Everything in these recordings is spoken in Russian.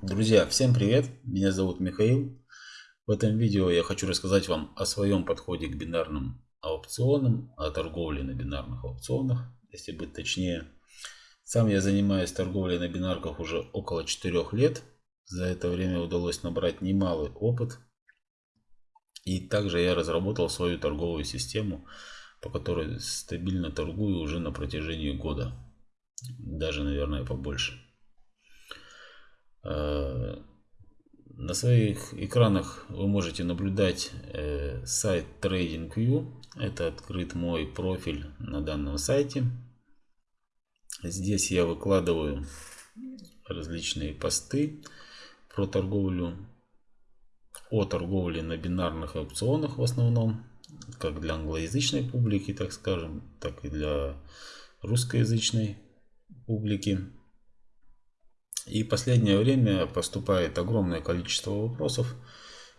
Друзья, всем привет! Меня зовут Михаил. В этом видео я хочу рассказать вам о своем подходе к бинарным аукционам, о торговле на бинарных аукционах, если быть точнее. Сам я занимаюсь торговлей на бинарках уже около 4 лет. За это время удалось набрать немалый опыт. И также я разработал свою торговую систему, по которой стабильно торгую уже на протяжении года. Даже, наверное, побольше. Э, на своих экранах вы можете наблюдать э, сайт TradingView. Это открыт мой профиль на данном сайте. Здесь я выкладываю различные посты про торговлю, о торговле на бинарных опционах в основном, как для англоязычной публики, так скажем, так и для русскоязычной публики. И последнее время поступает огромное количество вопросов.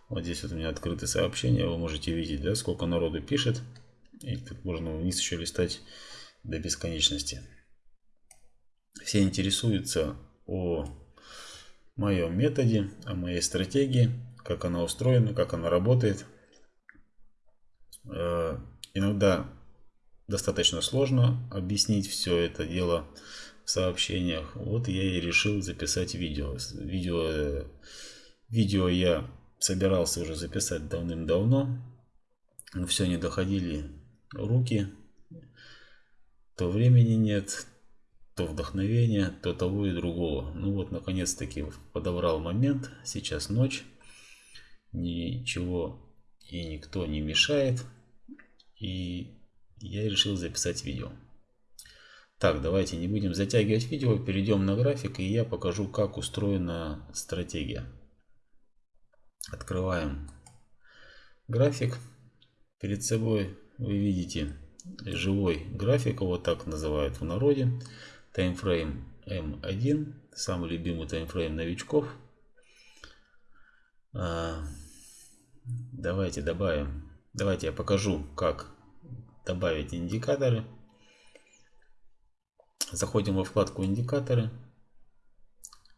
Вот здесь вот у меня открыты сообщения, вы можете видеть, да, сколько народу пишет. И тут можно вниз еще листать до бесконечности. Все интересуются о моем методе, о моей стратегии, как она устроена, как она работает. Э, иногда достаточно сложно объяснить все это дело сообщениях. Вот я и решил записать видео. Видео, видео я собирался уже записать давным-давно. Но все не доходили руки. То времени нет, то вдохновения, то того и другого. Ну вот, наконец-таки подобрал момент. Сейчас ночь. Ничего и никто не мешает. И я решил записать видео. Так, давайте не будем затягивать видео, перейдем на график и я покажу, как устроена стратегия. Открываем график. Перед собой вы видите живой график, его так называют в народе. Таймфрейм М1, самый любимый таймфрейм новичков. А, давайте добавим, давайте я покажу, как добавить индикаторы. Заходим во вкладку индикаторы.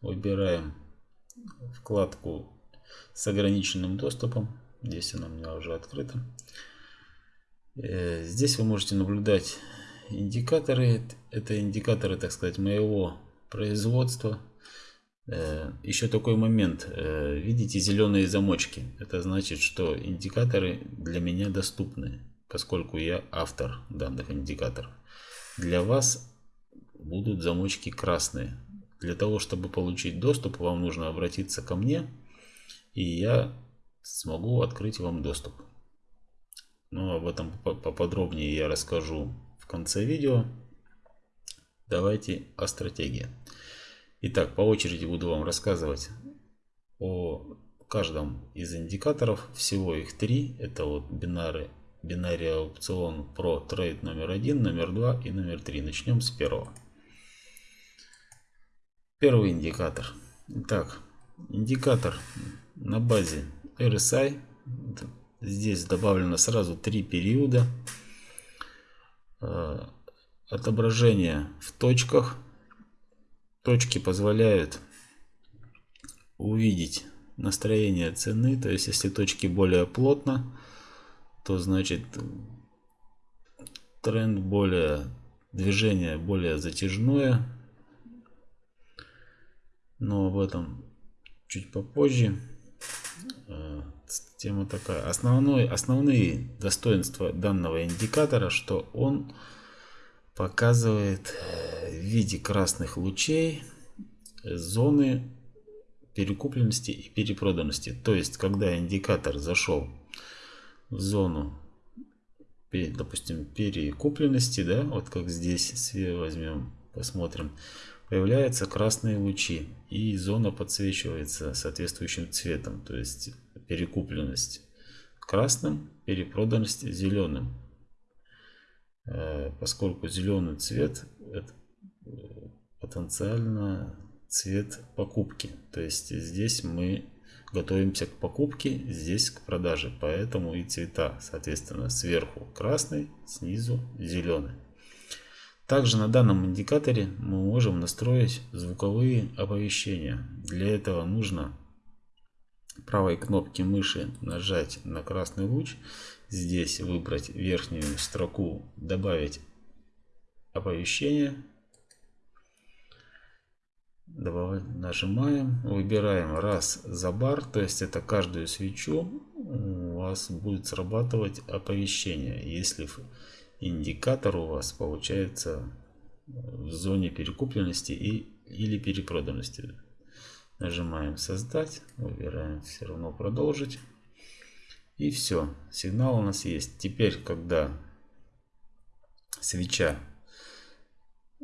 Выбираем вкладку с ограниченным доступом. Здесь она у меня уже открыта. Э, здесь вы можете наблюдать индикаторы. Это индикаторы, так сказать, моего производства. Э, Еще такой момент. Э, видите зеленые замочки. Это значит, что индикаторы для меня доступны, поскольку я автор данных индикаторов. Для вас будут замочки красные. Для того, чтобы получить доступ, вам нужно обратиться ко мне, и я смогу открыть вам доступ. Но об этом поподробнее я расскажу в конце видео. Давайте о стратегии. Итак, по очереди буду вам рассказывать о каждом из индикаторов. Всего их три. Это вот бинары, бинарий опцион Pro Trade номер один, номер два и номер три. Начнем с первого. Первый индикатор. Итак, индикатор на базе RSI. Здесь добавлено сразу три периода. Э, отображение в точках. Точки позволяют увидеть настроение цены. То есть, если точки более плотно, то значит тренд более, движение более затяжное но об этом чуть попозже. Э, тема такая. Основной, основные достоинства данного индикатора, что он показывает э, в виде красных лучей зоны перекупленности и перепроданности. То есть, когда индикатор зашел в зону, допустим, перекупленности, да, вот как здесь возьмем, посмотрим, появляются красные лучи и зона подсвечивается соответствующим цветом, то есть перекупленность красным, перепроданность зеленым. Э, поскольку зеленый цвет это э, потенциально цвет покупки. То есть здесь мы готовимся к покупке, здесь к продаже. Поэтому и цвета, соответственно, сверху красный, снизу зеленый. Также на данном индикаторе мы можем настроить звуковые оповещения. Для этого нужно правой кнопки мыши нажать на красный луч. Здесь выбрать верхнюю строку «Добавить оповещение». Нажимаем, выбираем раз за бар, то есть это каждую свечу у вас будет срабатывать оповещение. Если индикатор у вас получается в зоне перекупленности и, или перепроданности. Нажимаем создать, выбираем все равно продолжить. И все, сигнал у нас есть. Теперь, когда свеча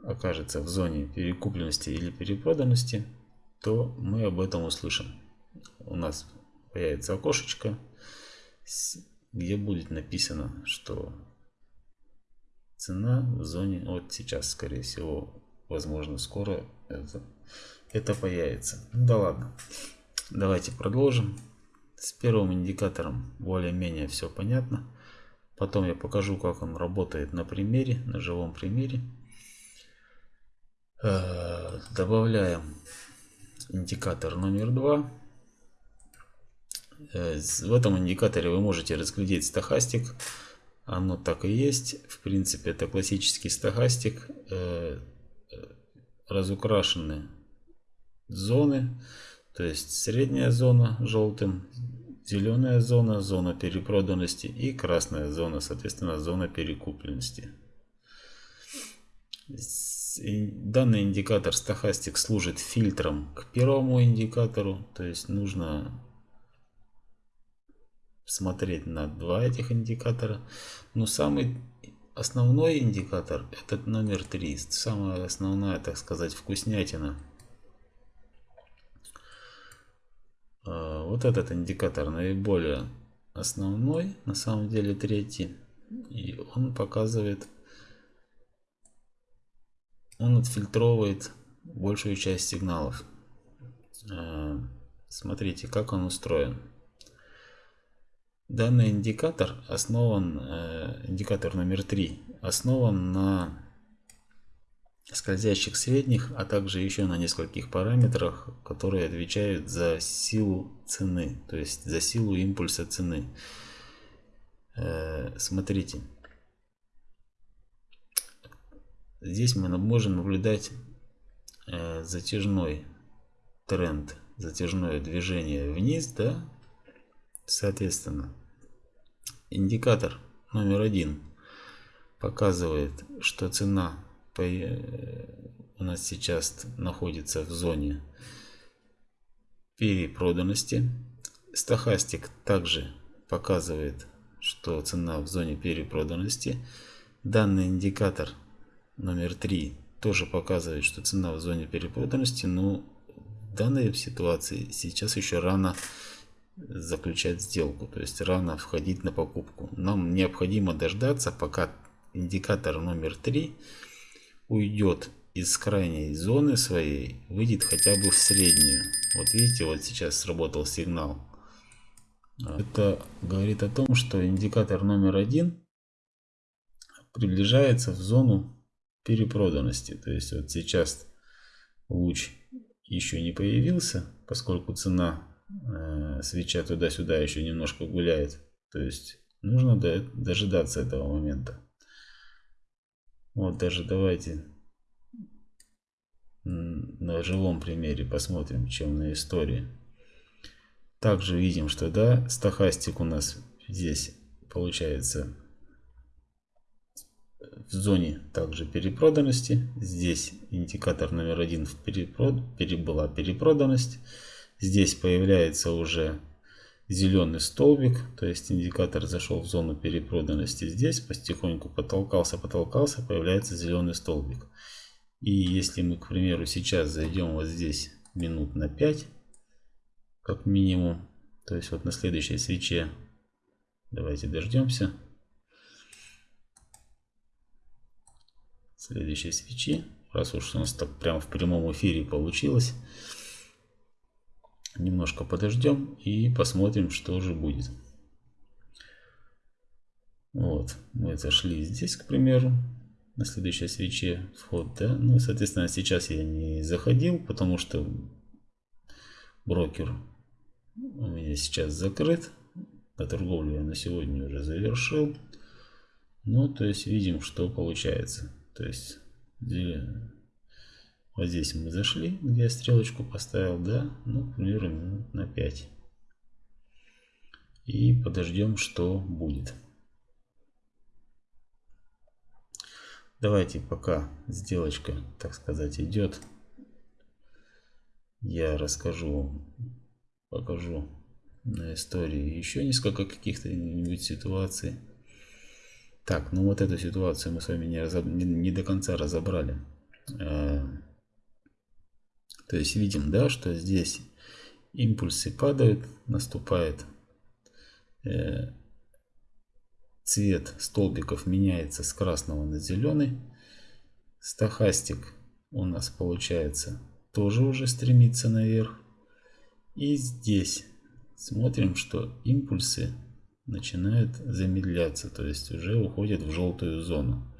окажется в зоне перекупленности или перепроданности, то мы об этом услышим. У нас появится окошечко, где будет написано, что цена в зоне, вот сейчас, скорее всего, возможно, скоро это, это появится. Ну да ладно. Давайте продолжим. С первым индикатором более-менее все понятно. Потом я покажу, как он работает на примере, на живом примере. Э, добавляем индикатор номер два. Э, в этом индикаторе вы можете разглядеть стахастик оно так и есть. В принципе, это классический стахастик. Э, разукрашены зоны. То есть средняя зона желтым, зеленая зона, зона перепроданности и красная зона, соответственно, зона перекупленности. Данный индикатор стахастик служит фильтром к первому индикатору, то есть нужно смотреть на два этих индикатора. Но самый основной индикатор этот номер 3. Самая основная, так сказать, вкуснятина. А, вот этот индикатор наиболее основной, на самом деле третий. И он показывает, он отфильтровывает большую часть сигналов. А, смотрите, как он устроен. Данный индикатор основан, э, индикатор номер 3, основан на скользящих средних, а также еще на нескольких параметрах, которые отвечают за силу цены, то есть за силу импульса цены. Э, смотрите, здесь мы можем наблюдать э, затяжной тренд, затяжное движение вниз, да, Соответственно, индикатор номер один показывает, что цена у нас сейчас находится в зоне перепроданности. Стахастик также показывает, что цена в зоне перепроданности. Данный индикатор номер 3 тоже показывает, что цена в зоне перепроданности, но в данной ситуации сейчас еще рано заключать сделку, то есть рано входить на покупку. Нам необходимо дождаться, пока индикатор номер 3 уйдет из крайней зоны своей, выйдет хотя бы в среднюю. Вот видите, вот сейчас сработал сигнал. Это говорит о том, что индикатор номер один приближается в зону перепроданности. То есть вот сейчас луч еще не появился, поскольку цена свеча туда-сюда еще немножко гуляет. То есть нужно дожидаться этого момента. Вот даже давайте на живом примере посмотрим, чем на истории. Также видим, что да, стахастик у нас здесь получается в зоне также перепроданности. Здесь индикатор номер один в перепрод... была перепроданность. Здесь появляется уже зеленый столбик, то есть индикатор зашел в зону перепроданности. Здесь потихоньку потолкался, потолкался, появляется зеленый столбик. И если мы, к примеру, сейчас зайдем вот здесь минут на 5, как минимум, то есть вот на следующей свече, давайте дождемся, следующей свечи, раз уж у нас так прямо в прямом эфире получилось, Немножко подождем и посмотрим, что же будет. Вот, мы зашли здесь, к примеру. на следующей свече вход, да. Ну, соответственно, сейчас я не заходил, потому что брокер у меня сейчас закрыт. На торговлю я на сегодня уже завершил. Ну, то есть видим, что получается. То есть вот здесь мы зашли, где я стрелочку поставил, да, ну, к примеру, минут на 5. И подождем, что будет. Давайте пока сделочка, так сказать, идет. Я расскажу, покажу на истории еще несколько каких-то нибудь ситуаций. Так, ну вот эту ситуацию мы с вами не, разоб... не, не до конца разобрали. То есть видим, да, что здесь импульсы падают, наступает э, цвет столбиков меняется с красного на зеленый. Стахастик у нас получается тоже уже стремится наверх. И здесь смотрим, что импульсы начинают замедляться, то есть уже уходят в желтую зону.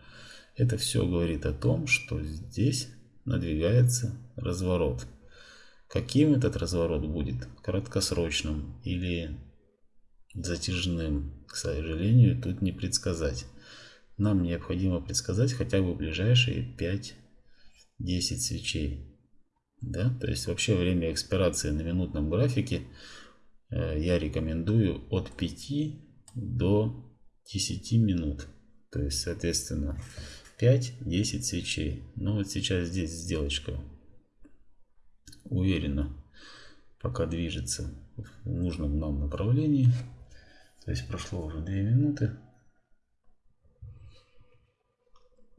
Это все говорит о том, что здесь надвигается разворот. Каким этот разворот будет? Краткосрочным или затяжным, к сожалению, тут не предсказать. Нам необходимо предсказать хотя бы ближайшие 5-10 свечей. Да? То есть вообще время экспирации на минутном графике э, я рекомендую от 5 до 10 минут. То есть, соответственно, 5-10 свечей. Но вот сейчас здесь сделочка уверенно пока движется в нужном нам направлении. То есть прошло уже 2 минуты.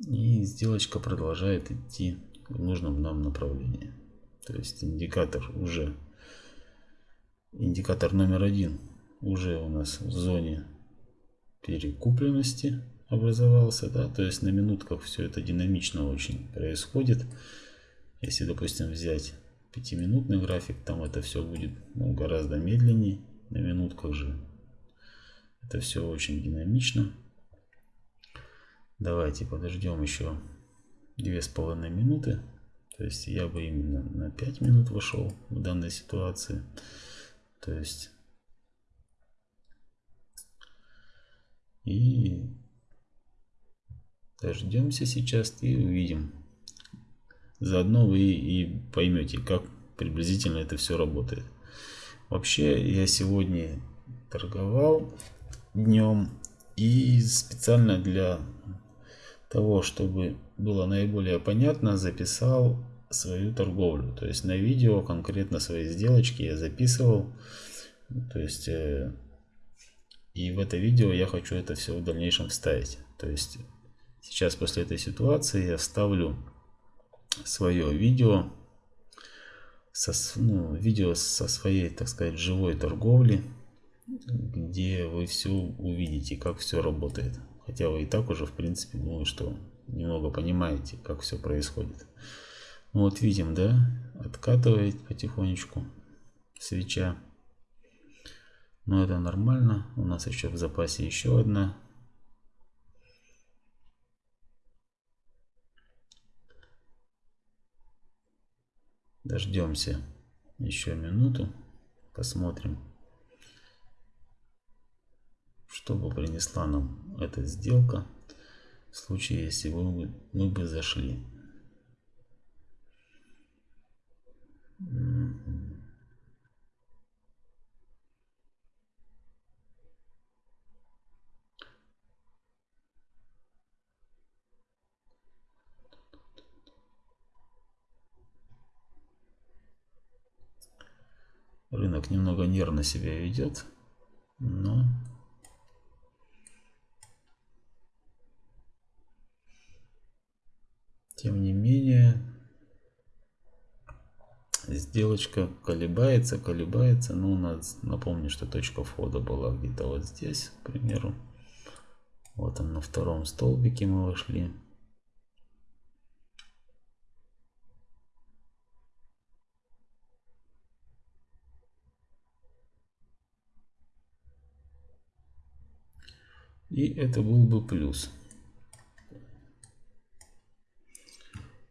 И сделочка продолжает идти в нужном нам направлении. То есть индикатор уже, индикатор номер один уже у нас в зоне перекупленности образовался. Да? То есть на минутках все это динамично очень происходит. Если, допустим, взять пятиминутный график, там это все будет ну, гораздо медленнее. На минутках же это все очень динамично. Давайте подождем еще две с половиной минуты. То есть я бы именно на 5 минут вошел в данной ситуации. То есть и дождемся сейчас и увидим. Заодно вы и поймете, как приблизительно это все работает. Вообще я сегодня торговал днем. И специально для того, чтобы было наиболее понятно, записал свою торговлю. То есть на видео конкретно свои сделочки я записывал. То есть э, и в это видео я хочу это все в дальнейшем вставить. То есть сейчас после этой ситуации я вставлю свое видео со, ну, видео со своей, так сказать, живой торговли где вы все увидите, как все работает. Хотя вы и так уже, в принципе, думаю, что немного понимаете, как все происходит. Ну вот видим, да, откатывает потихонечку свеча. Но это нормально. У нас еще в запасе еще одна. Дождемся еще минуту. Посмотрим что бы принесла нам эта сделка в случае, если бы мы бы зашли. Рынок немного нервно себя ведет, но Тем не менее, сделочка колебается, колебается. Ну, надо напомню, что точка входа была где-то вот здесь, к примеру. Вот он на втором столбике мы вошли. И это был бы плюс.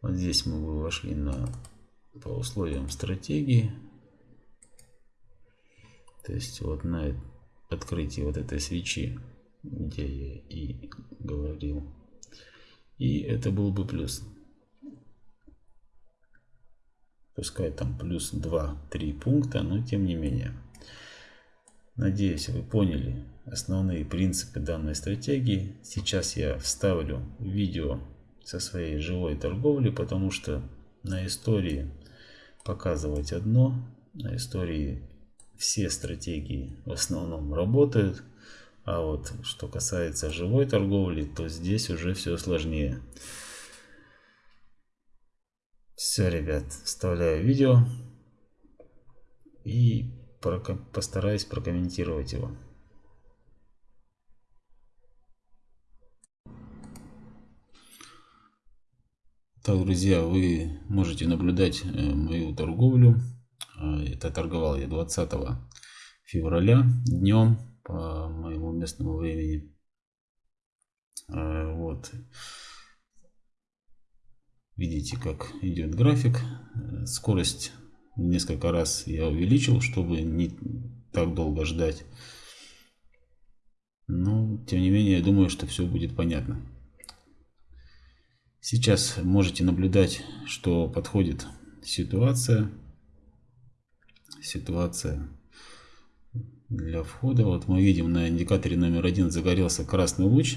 Вот здесь мы вошли на по условиям стратегии. То есть вот на открытии вот этой свечи, где я и говорил. И это был бы плюс. Пускай там плюс 2-3 пункта, но тем не менее. Надеюсь, вы поняли основные принципы данной стратегии. Сейчас я вставлю видео со своей живой торговли, потому что на истории показывать одно, на истории все стратегии в основном работают, а вот что касается живой торговли, то здесь уже все сложнее. Все, ребят, вставляю видео и постараюсь прокомментировать его. Так, друзья, вы можете наблюдать э, мою торговлю. А, это торговал я 20 февраля днем по моему местному времени. А, вот. Видите, как идет график. Скорость несколько раз я увеличил, чтобы не так долго ждать. Но, тем не менее, я думаю, что все будет понятно. Сейчас можете наблюдать, что подходит ситуация. Ситуация для входа. Вот мы видим на индикаторе номер один загорелся красный луч.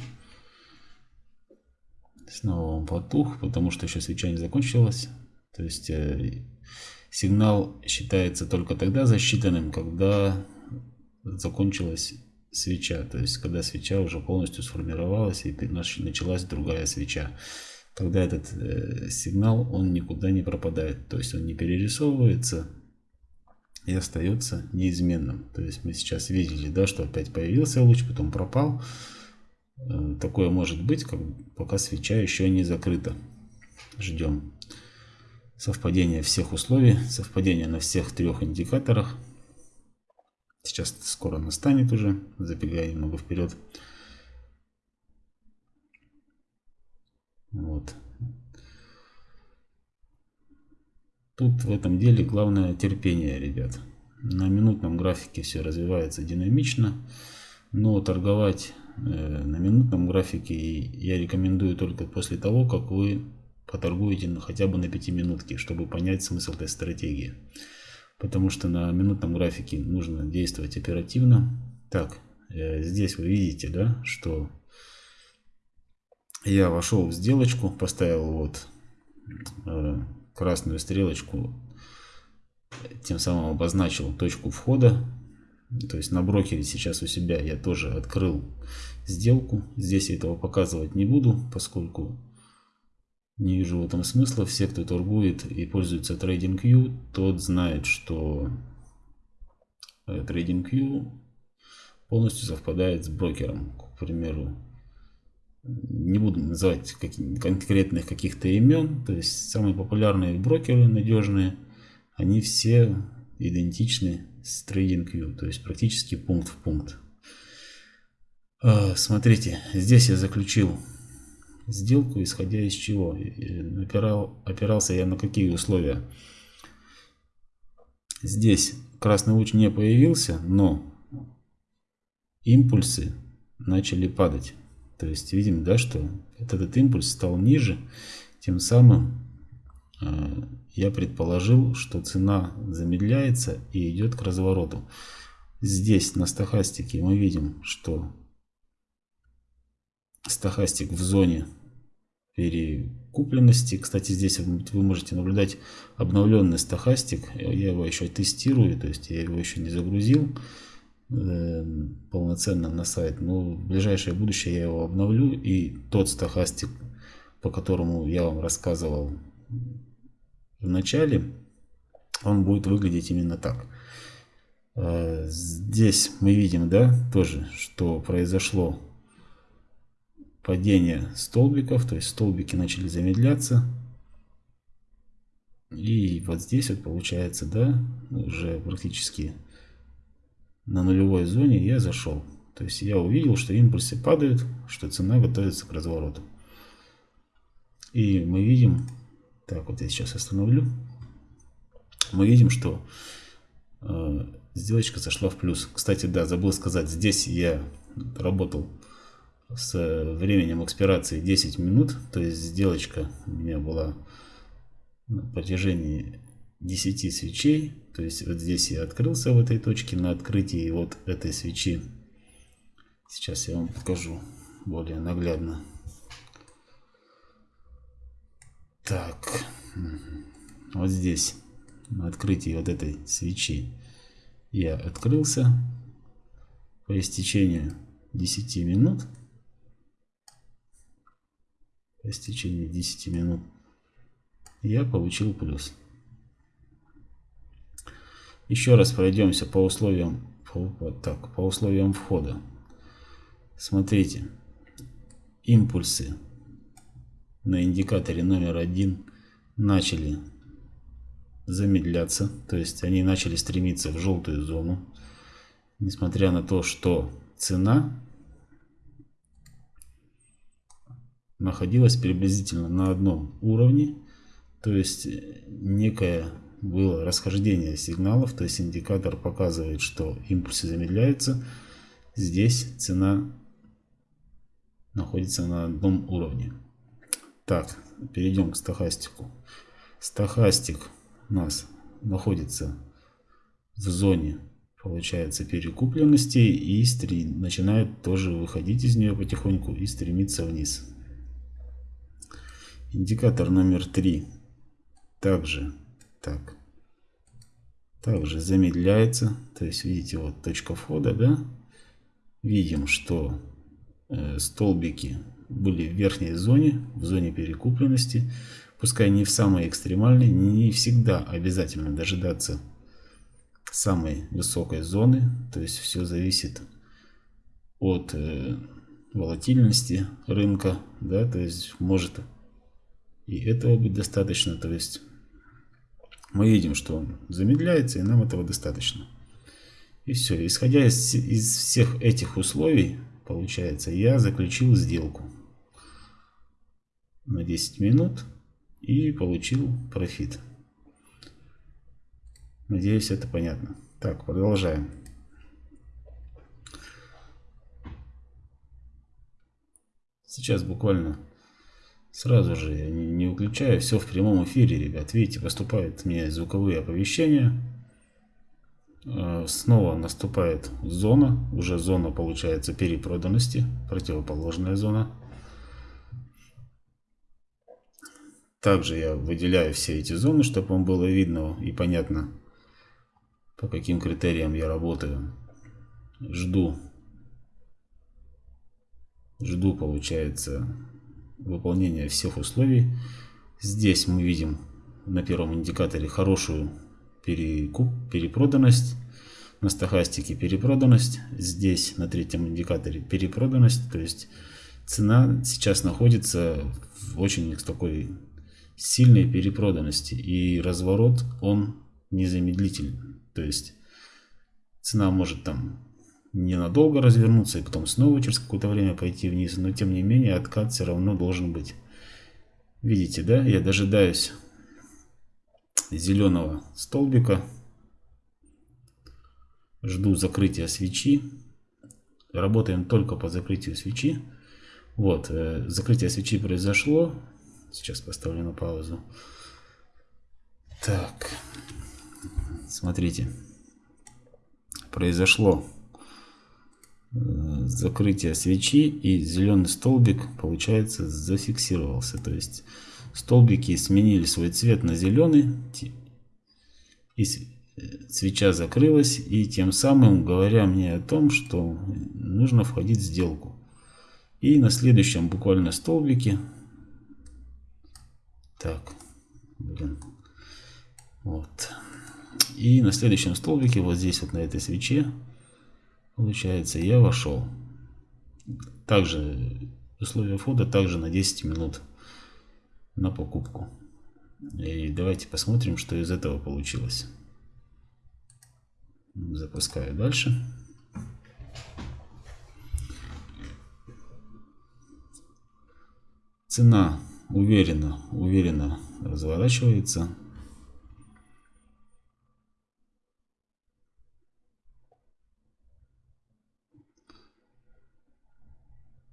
Снова он потух, потому что еще свеча не закончилась. То есть э, сигнал считается только тогда засчитанным, когда закончилась свеча. То есть когда свеча уже полностью сформировалась и началась другая свеча когда этот э, сигнал, он никуда не пропадает. То есть он не перерисовывается и остается неизменным. То есть мы сейчас видели, да, что опять появился луч, потом пропал. Э, такое может быть, как, пока свеча еще не закрыта. Ждем совпадения всех условий, совпадения на всех трех индикаторах. Сейчас скоро настанет уже, забегая немного вперед. Вот. Тут в этом деле главное терпение, ребят. На минутном графике все развивается динамично, но торговать э, на минутном графике я рекомендую только после того, как вы поторгуете на, хотя бы на 5 минутке, чтобы понять смысл этой стратегии. Потому что на минутном графике нужно действовать оперативно. Так, э, здесь вы видите, да, что я вошел в сделочку, поставил вот э, красную стрелочку, тем самым обозначил точку входа. То есть на брокере сейчас у себя я тоже открыл сделку. Здесь я этого показывать не буду, поскольку не вижу в этом смысла. Все, кто торгует и пользуется TradingView, тот знает, что TradingView полностью совпадает с брокером. К примеру, не буду называть конкретных каких-то имен, то есть самые популярные брокеры надежные, они все идентичны с TradingView, то есть практически пункт в пункт. А, смотрите, здесь я заключил сделку, исходя из чего? Опирал, опирался я на какие условия? Здесь красный луч не появился, но импульсы начали падать. То есть видим, да, что этот импульс стал ниже, тем самым э, я предположил, что цена замедляется и идет к развороту. Здесь на стахастике мы видим, что стахастик в зоне перекупленности. Кстати, здесь вы можете наблюдать обновленный стахастик. Я его еще тестирую, то есть я его еще не загрузил. Эм, полноценно на сайт. Но в ближайшее будущее я его обновлю. И тот стахастик, по которому я вам рассказывал в начале, он будет выглядеть именно так. Э, здесь мы видим, да, тоже, что произошло падение столбиков, то есть столбики начали замедляться. И вот здесь вот получается, да, уже практически на нулевой зоне я зашел. То есть я увидел, что импульсы падают, что цена готовится к развороту. И мы видим, Так, вот я сейчас остановлю. Мы видим, что э, сделочка зашла в плюс. Кстати, да, забыл сказать, здесь я работал с временем экспирации 10 минут. То есть сделочка у меня была на протяжении 10 свечей. То есть вот здесь я открылся в этой точке на открытии вот этой свечи. Сейчас я вам покажу более наглядно. Так, вот здесь на открытии вот этой свечи я открылся по истечению 10 минут. По истечению 10 минут я получил плюс. Еще раз пройдемся по условиям, по, так, по условиям входа. Смотрите, импульсы на индикаторе номер один начали замедляться, то есть они начали стремиться в желтую зону, несмотря на то, что цена находилась приблизительно на одном уровне, то есть некое было расхождение сигналов, то есть индикатор показывает, что импульсы замедляются. Здесь цена находится на одном уровне. Так, перейдем к стахастику. Стахастик у нас находится в зоне, получается, перекупленности и начинает тоже выходить из нее потихоньку и стремиться вниз. Индикатор номер 3 также так. Также замедляется. То есть, видите, вот точка входа, да? Видим, что э, столбики были в верхней зоне, в зоне перекупленности. Пускай не в самой экстремальной, не всегда обязательно дожидаться самой высокой зоны. То есть, все зависит от э, волатильности рынка, да, то есть может и этого быть достаточно, то есть мы видим, что он замедляется, и нам этого достаточно. И все. Исходя из, из всех этих условий, получается, я заключил сделку на 10 минут и получил профит. Надеюсь, это понятно. Так, продолжаем. Сейчас буквально Сразу же не, выключаю, все в прямом эфире, ребят. Видите, поступают мне звуковые оповещения. Э, снова наступает зона, уже зона получается перепроданности, противоположная зона. Также я выделяю все эти зоны, чтобы вам было видно и понятно, по каким критериям я работаю. Жду. Жду, получается, выполнения всех условий. Здесь мы видим на первом индикаторе хорошую перекуп, перепроданность. На стахастике перепроданность. Здесь на третьем индикаторе перепроданность. То есть цена сейчас находится в очень такой сильной перепроданности. И разворот он незамедлительный. То есть цена может там ненадолго развернуться и потом снова через какое-то время пойти вниз. Но тем не менее откат все равно должен быть. Видите, да? Я дожидаюсь зеленого столбика. Жду закрытия свечи. Работаем только по закрытию свечи. Вот, э, закрытие свечи произошло. Сейчас поставлю на паузу. Так, смотрите. Произошло закрытия свечи и зеленый столбик получается зафиксировался. То есть столбики сменили свой цвет на зеленый и свеча закрылась и тем самым говоря мне о том что нужно входить в сделку. И на следующем буквально столбике так блин вот. И на следующем столбике вот здесь вот на этой свече Получается, я вошел. Также условия входа также на 10 минут на покупку. И давайте посмотрим, что из этого получилось. Запускаю дальше. Цена уверенно, уверенно разворачивается.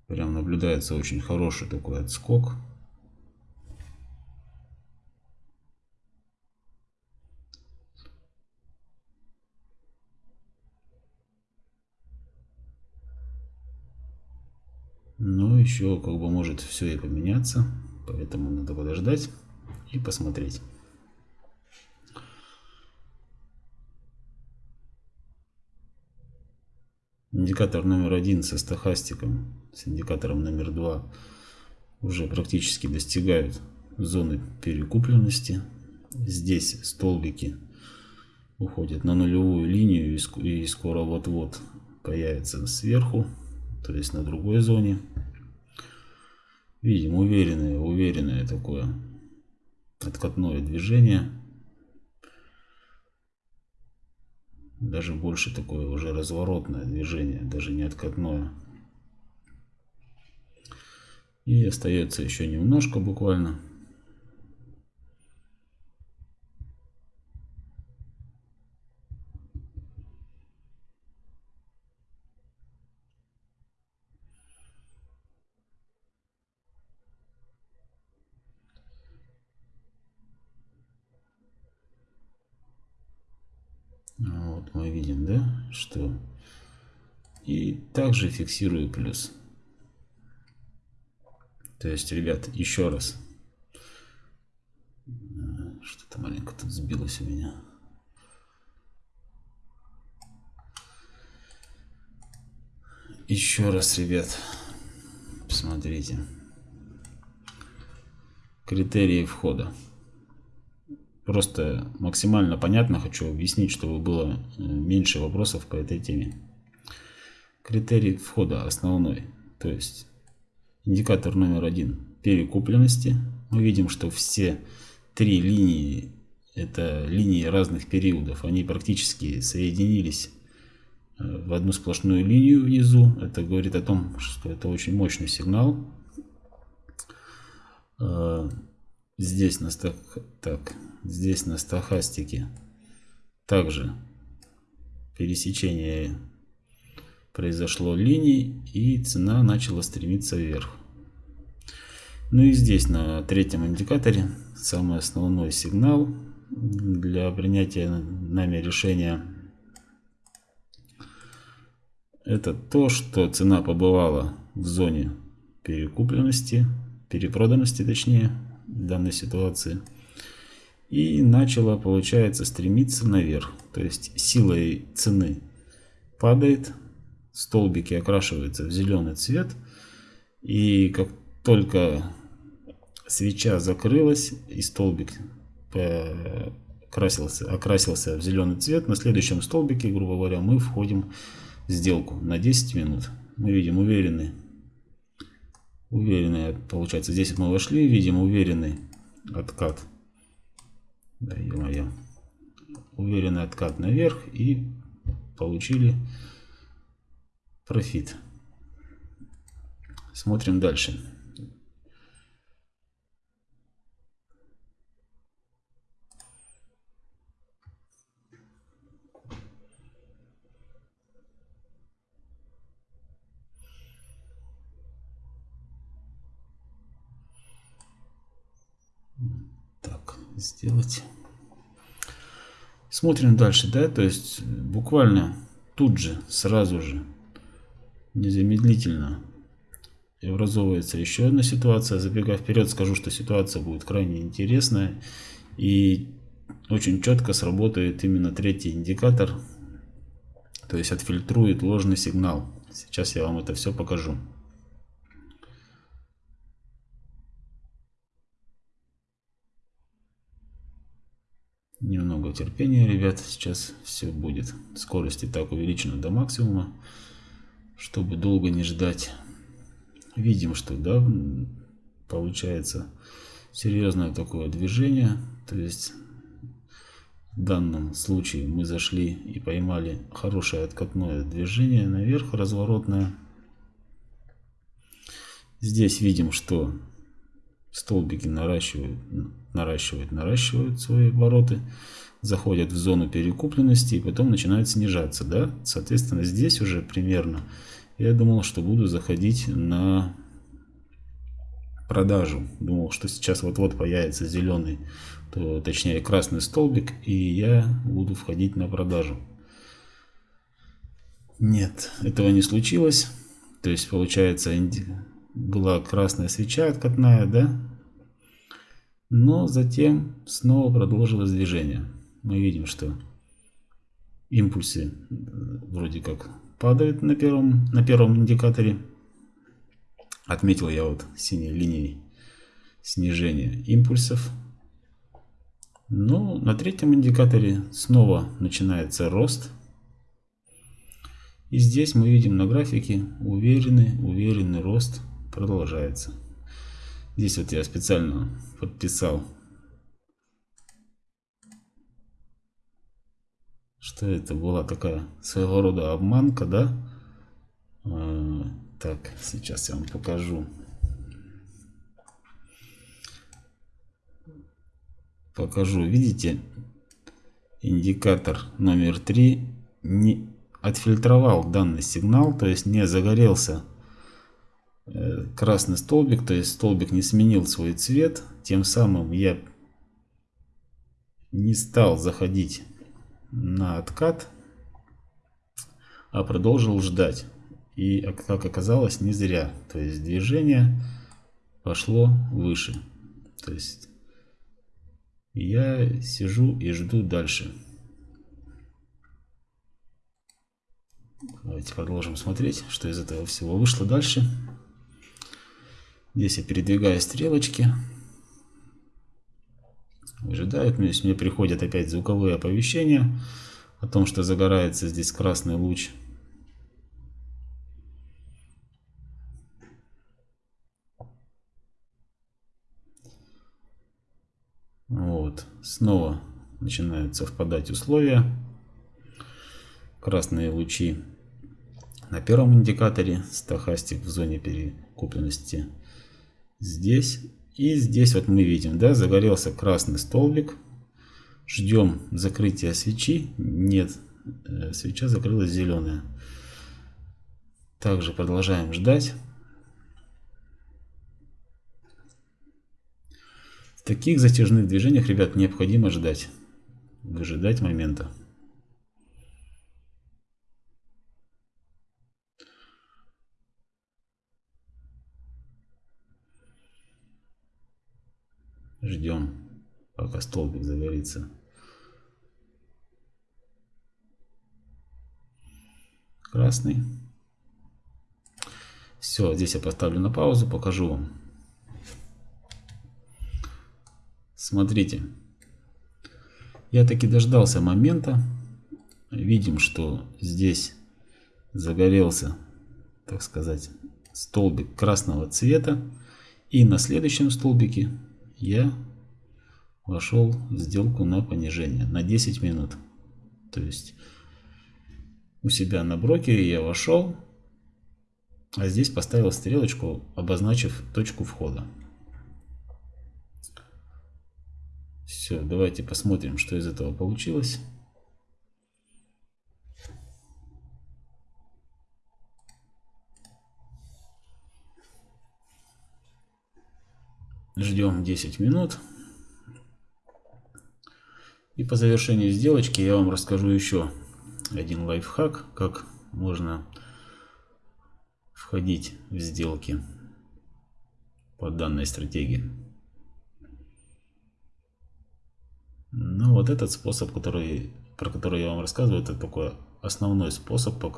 Прям наблюдается очень хороший такой отскок. Но еще как бы может все и поменяться. Поэтому надо подождать и посмотреть. Индикатор номер один со стахастиком, с индикатором номер два уже практически достигают зоны перекупленности. Здесь столбики уходят на нулевую линию и скоро вот-вот появится сверху, то есть на другой зоне. Видим уверенное, уверенное такое откатное движение. Даже больше такое уже разворотное движение, даже не откатное. И остается еще немножко буквально. Мы видим, да, что и также фиксирую плюс. То есть, ребят, еще раз. Что-то маленько тут сбилось у меня. Еще раз, ребят, посмотрите. Критерии входа. Просто максимально понятно хочу объяснить, чтобы было э, меньше вопросов по этой теме. Критерий входа основной, то есть индикатор номер один перекупленности. Мы видим, что все три линии, это линии разных периодов, они практически соединились э, в одну сплошную линию внизу. Это говорит о том, что это очень мощный сигнал. Здесь на, стах... так, здесь на стахастике также пересечение произошло линий и цена начала стремиться вверх. Ну и здесь на третьем индикаторе самый основной сигнал для принятия нами решения. Это то, что цена побывала в зоне перекупленности, перепроданности точнее данной ситуации. И начала получается стремиться наверх. То есть силой цены падает столбики окрашиваются в зеленый цвет. И как только свеча закрылась и столбик окрасился, окрасился в зеленый цвет на следующем столбике грубо говоря мы входим в сделку на 10 минут. Мы видим уверенный уверенный получается здесь мы вошли видим уверенный откат. Да, -мо. уверенный откат наверх и получили профит. Смотрим дальше сделать. Смотрим дальше, да, то есть буквально тут же, сразу же, незамедлительно образовывается еще одна ситуация. Забегая вперед, скажу, что ситуация будет крайне интересная и очень четко сработает именно третий индикатор, то есть отфильтрует ложный сигнал. Сейчас я вам это все покажу. Немного терпения, ребят. Сейчас все будет. Скорость и так увеличена до максимума, чтобы долго не ждать. Видим, что да, получается серьезное такое движение. То есть в данном случае мы зашли и поймали хорошее откатное движение наверх, разворотное. Здесь видим, что столбики наращивают, наращивают, наращивают свои обороты, заходят в зону перекупленности и потом начинают снижаться. Да? Соответственно, здесь уже примерно я думал, что буду заходить на продажу. Думал, что сейчас вот-вот появится зеленый, то, точнее красный столбик, и я буду входить на продажу. Нет, этого не случилось. То есть, получается, была красная свеча откатная, да? Но затем снова продолжилось движение. Мы видим, что импульсы э, вроде как падают на первом, на первом индикаторе. Отметил я вот синей линией снижение импульсов. Но на третьем индикаторе снова начинается рост. И здесь мы видим на графике уверенный, уверенный рост продолжается. Здесь вот я специально подписал, что это была такая своего рода обманка, да? А, так, сейчас я вам покажу. Покажу, видите, индикатор номер 3 не отфильтровал данный сигнал, то есть не загорелся красный столбик, то есть столбик не сменил свой цвет, тем самым я не стал заходить на откат, а продолжил ждать. И как оказалось, не зря. То есть движение пошло выше. То есть я сижу и жду дальше. Давайте продолжим смотреть, что из этого всего вышло дальше. Здесь я передвигаю стрелочки. Выжидают. Мне, мне приходят опять звуковые оповещения о том, что загорается здесь красный луч. Вот. Снова начинают совпадать условия. Красные лучи на первом индикаторе, стахастик в зоне перекупленности здесь. И здесь вот мы видим, да, загорелся красный столбик. Ждем закрытия свечи. Нет, э, свеча закрылась зеленая. Также продолжаем ждать. таких затяжных движениях, ребят, необходимо ждать. Выжидать момента. Ждем, пока столбик загорится. Красный. Все, здесь я поставлю на паузу, покажу вам. Смотрите, я таки дождался момента. Видим, что здесь загорелся, так сказать, столбик красного цвета. И на следующем столбике я вошел в сделку на понижение на 10 минут. То есть у себя на брокере я вошел, а здесь поставил стрелочку, обозначив точку входа. Все, давайте посмотрим, что из этого получилось. Ждем 10 минут. И по завершению сделочки я вам расскажу еще один лайфхак, как можно входить в сделки по данной стратегии. Ну, вот этот способ, который, про который я вам рассказываю, это такой основной способ, по,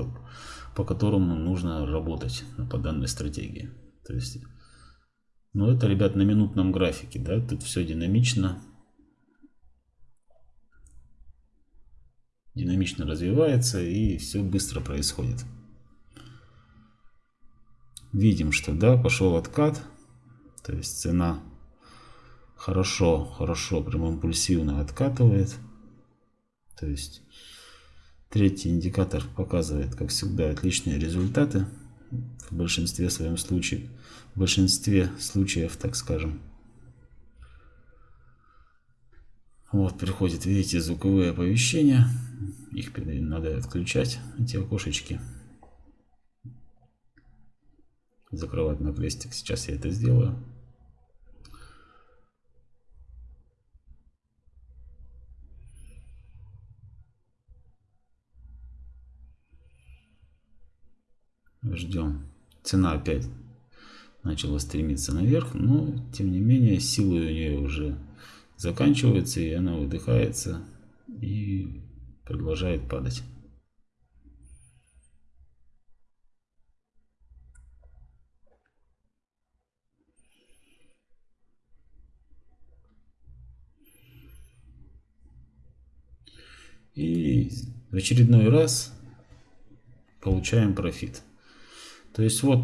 по которому нужно работать по данной стратегии. То есть, ну, это, ребят, на минутном графике, да, тут все динамично. Динамично развивается и все быстро происходит. Видим, что, да, пошел откат, то есть цена хорошо, хорошо, прям импульсивно откатывает. То есть третий индикатор показывает, как всегда, отличные результаты в большинстве своем случаев, в большинстве случаев, так скажем. Вот, приходит, видите, звуковые оповещения. Их надо отключать, эти окошечки. Закрывать на крестик. Сейчас я это сделаю. Ждем. Цена опять начала стремиться наверх, но тем не менее силы у нее уже заканчивается, и она выдыхается и продолжает падать. И в очередной раз получаем профит. То есть вот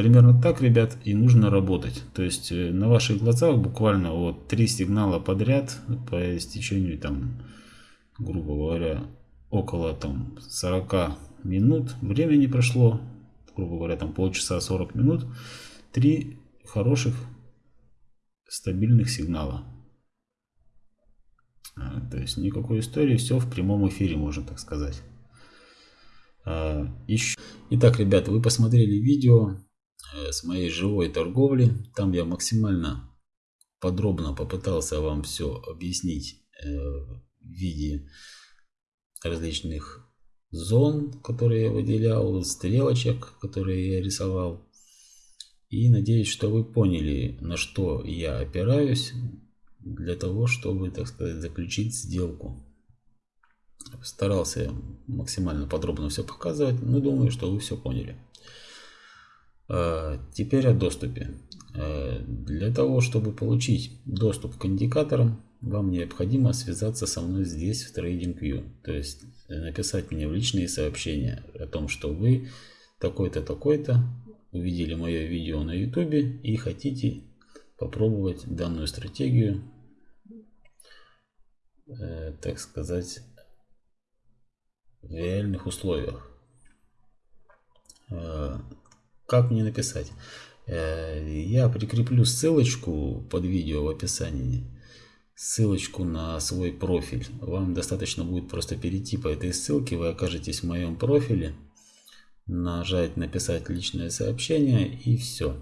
Примерно так, ребят, и нужно работать. То есть э, на ваших глазах буквально вот три сигнала подряд по истечению там, грубо говоря, около там 40 минут времени прошло, грубо говоря, там полчаса 40 минут, три хороших стабильных сигнала. А, то есть никакой истории, все в прямом эфире, можно так сказать. А. Итак, ребята, вы посмотрели видео с моей живой торговли. Там я максимально подробно попытался вам все объяснить э, в виде различных зон, которые я выделял, стрелочек, которые я рисовал. И надеюсь, что вы поняли, на что я опираюсь для того, чтобы, так сказать, заключить сделку. Старался максимально подробно все показывать, но думаю, что вы все поняли. Э, теперь о доступе. Э, для того, чтобы получить доступ к индикаторам, вам необходимо связаться со мной здесь в TradingView. То есть э, написать мне в личные сообщения о том, что вы такой-то, такой-то увидели мое видео на YouTube и хотите попробовать данную стратегию, так сказать, в реальных условиях. Как мне написать? Э, я прикреплю ссылочку под видео в описании. Ссылочку на свой профиль. Вам достаточно будет просто перейти по этой ссылке. Вы окажетесь в моем профиле. Нажать написать личное сообщение и все.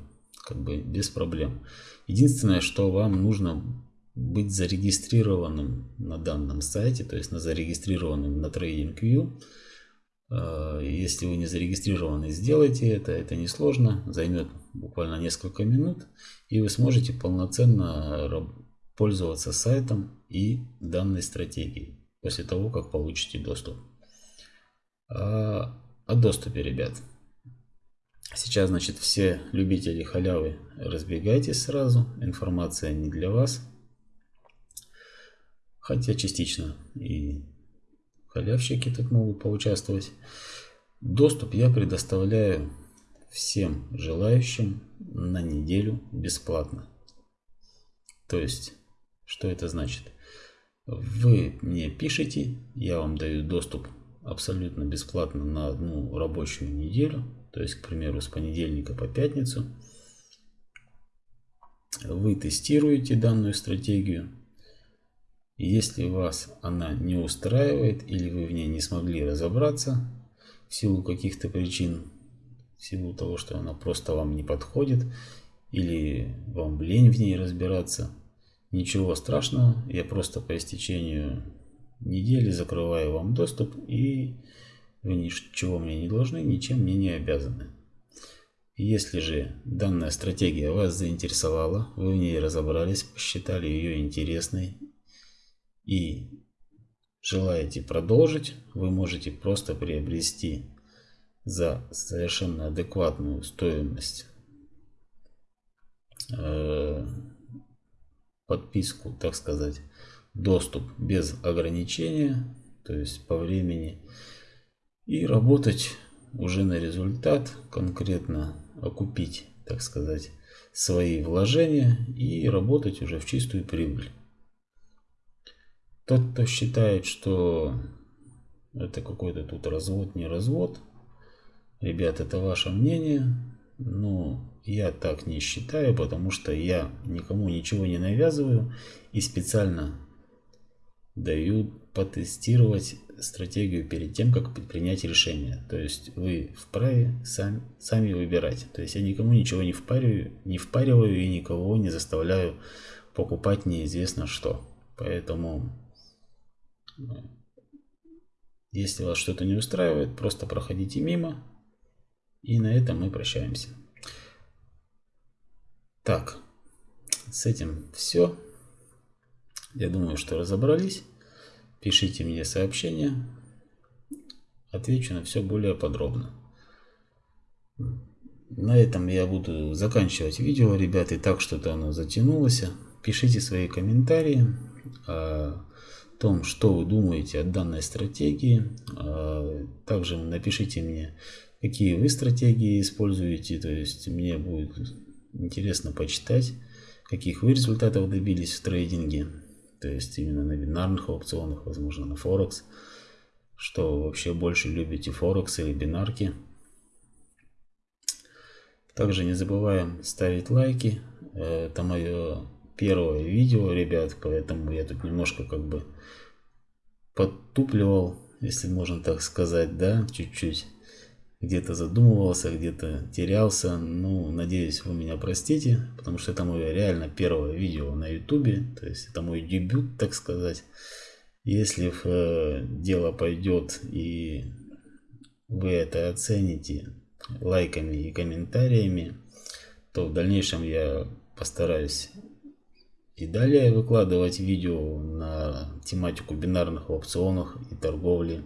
Как бы без проблем. Единственное, что вам нужно быть зарегистрированным на данном сайте, то есть на зарегистрированным на TradingView. Э, если вы не зарегистрированы, сделайте это. Это несложно, займет буквально несколько минут. И вы сможете полноценно пользоваться сайтом и данной стратегией. После того, как получите доступ. А, о доступе, ребят. Сейчас, значит, все любители халявы разбегайтесь сразу. Информация не для вас. Хотя частично и халявщики тут могут поучаствовать. Доступ я предоставляю всем желающим на неделю бесплатно. То есть, что это значит? Вы мне пишите, я вам даю доступ абсолютно бесплатно на одну рабочую неделю. То есть, к примеру, с понедельника по пятницу. Вы тестируете данную стратегию если вас она не устраивает или вы в ней не смогли разобраться в силу каких-то причин, в силу того, что она просто вам не подходит или вам лень в ней разбираться, ничего страшного, я просто по истечению недели закрываю вам доступ и вы ничего мне не должны, ничем мне не обязаны. Если же данная стратегия вас заинтересовала, вы в ней разобрались, посчитали ее интересной и желаете продолжить, вы можете просто приобрести за совершенно адекватную стоимость э, подписку, так сказать, доступ без ограничения, то есть по времени, и работать уже на результат, конкретно окупить, так сказать, свои вложения и работать уже в чистую прибыль. Тот, кто считает, что это какой-то тут развод, не развод, ребят, это ваше мнение, но я так не считаю, потому что я никому ничего не навязываю и специально дают потестировать стратегию перед тем, как принять решение. То есть вы вправе сами, сами выбирать. То есть я никому ничего не впариваю, не впариваю и никого не заставляю покупать неизвестно что. Поэтому, если вас что-то не устраивает, просто проходите мимо. И на этом мы прощаемся. Так, с этим все. Я думаю, что разобрались. Пишите мне сообщения. Отвечу на все более подробно. На этом я буду заканчивать видео, ребят. И так что-то оно затянулось. Пишите свои комментарии о том, что вы думаете о данной стратегии. А также напишите мне, какие вы стратегии используете. То есть мне будет интересно почитать, каких вы результатов добились в трейдинге то есть именно на бинарных аукционах, возможно на Форекс, что вообще больше любите Форекс или бинарки. Также не забываем ставить лайки, это мое первое видео, ребят, поэтому я тут немножко как бы подтупливал, если можно так сказать, да, чуть-чуть где-то задумывался, где-то терялся. Ну, надеюсь, вы меня простите, потому что это мое реально первое видео на ютубе, то есть это мой дебют, так сказать. Если э, дело пойдет и вы это оцените лайками и комментариями, то в дальнейшем я постараюсь и далее выкладывать видео на тематику бинарных аукционов и торговли.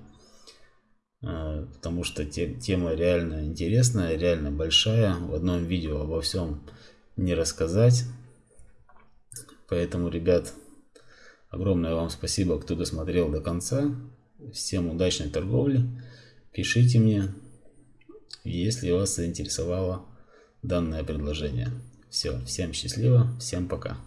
А, потому что тема реально интересная, реально большая. В одном видео обо всем не рассказать. Поэтому, ребят, огромное вам спасибо, кто досмотрел до конца. Всем удачной торговли. Пишите мне, если вас заинтересовало данное предложение. Все, всем счастливо, всем пока.